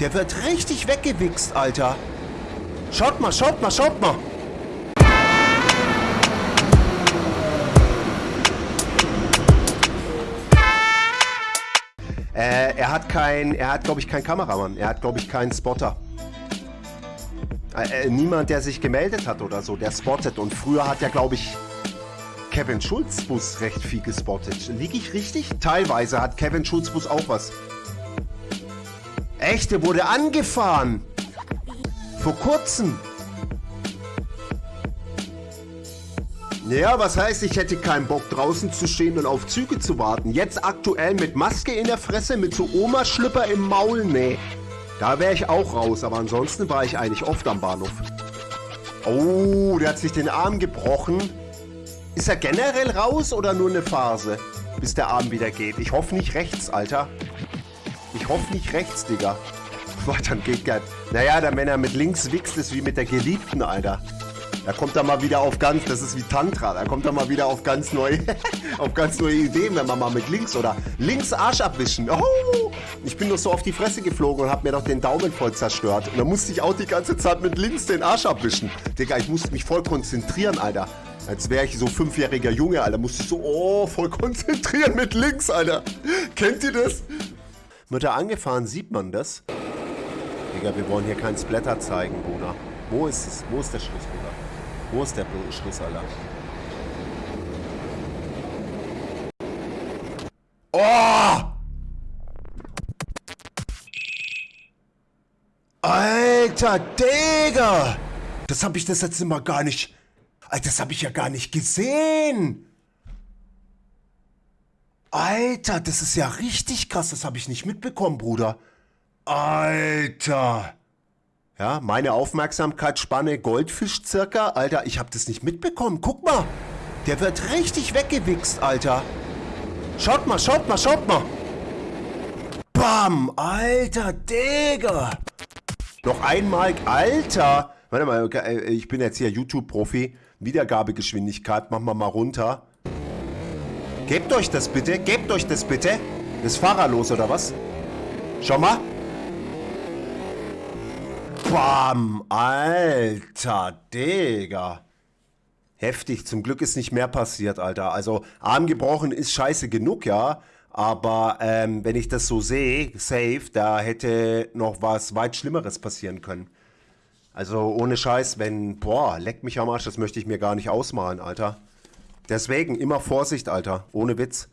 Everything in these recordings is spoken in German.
Der wird richtig weggewichst, Alter. Schaut mal, schaut mal, schaut mal. Äh, er hat kein, er hat glaube ich keinen Kameramann. Er hat glaube ich keinen Spotter. Äh, äh, niemand, der sich gemeldet hat oder so, der spottet. Und früher hat ja glaube ich Kevin Schulz Bus recht viel gespottet. Liege ich richtig? Teilweise hat Kevin Schulz Bus auch was. Echt, der wurde angefahren. Vor kurzem. Ja, was heißt, ich hätte keinen Bock draußen zu stehen und auf Züge zu warten. Jetzt aktuell mit Maske in der Fresse, mit so Oma-Schlüpper im Maul, nee. Da wäre ich auch raus, aber ansonsten war ich eigentlich oft am Bahnhof. Oh, der hat sich den Arm gebrochen. Ist er generell raus oder nur eine Phase, bis der Arm wieder geht? Ich hoffe nicht rechts, Alter. Ich hoffe nicht rechts, Digga. Boah, dann geht gar... Naja, der Männer mit links wichst ist wie mit der Geliebten, Alter. Da kommt er mal wieder auf ganz, das ist wie Tantra, da kommt er mal wieder auf ganz neue, auf ganz neue Ideen, wenn man mal mit links oder links Arsch abwischen. Oh, ich bin nur so auf die Fresse geflogen und hab mir doch den Daumen voll zerstört. Und dann musste ich auch die ganze Zeit mit links den Arsch abwischen. Digga, ich musste mich voll konzentrieren, Alter. Als wäre ich so fünfjähriger Junge, Alter. Musste ich so, oh, voll konzentrieren mit links, Alter. Kennt ihr das? Wird er angefahren, sieht man das? Digga, wir wollen hier keinen Splatter zeigen, Bruder. Wo ist es? Wo ist der Schluss, Bruder? Wo ist der Schluss, Alter? Oh! Alter, Digga! Das habe ich das letzte Mal gar nicht... Alter, das habe ich ja gar nicht gesehen! Alter, das ist ja richtig krass. Das habe ich nicht mitbekommen, Bruder. Alter! Ja, meine Aufmerksamkeitsspanne Goldfisch circa. Alter, ich hab das nicht mitbekommen. Guck mal. Der wird richtig weggewichst, Alter. Schaut mal, schaut mal, schaut mal. Bam, Alter, Digga. Noch einmal, Alter. Warte mal, äh, ich bin jetzt hier YouTube-Profi. Wiedergabegeschwindigkeit, machen wir mal runter. Gebt euch das bitte, gebt euch das bitte. Ist Fahrer los oder was? Schau mal. Bam! Alter, Digga. Heftig. Zum Glück ist nicht mehr passiert, Alter. Also, Arm gebrochen ist scheiße genug, ja. Aber ähm, wenn ich das so sehe, safe, da hätte noch was weit Schlimmeres passieren können. Also ohne Scheiß, wenn, boah, leck mich am Arsch, das möchte ich mir gar nicht ausmalen, Alter. Deswegen immer Vorsicht, Alter, ohne Witz.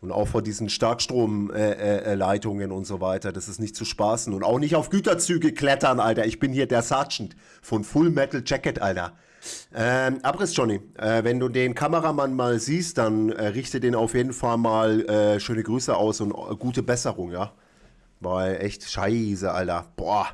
Und auch vor diesen Starkstromleitungen äh, äh, und so weiter. Das ist nicht zu spaßen. Und auch nicht auf Güterzüge klettern, Alter. Ich bin hier der Sergeant von Full Metal Jacket, Alter. Ähm, Abriss, Johnny. Äh, wenn du den Kameramann mal siehst, dann äh, richte den auf jeden Fall mal äh, schöne Grüße aus und äh, gute Besserung, ja. Weil echt scheiße, Alter. Boah.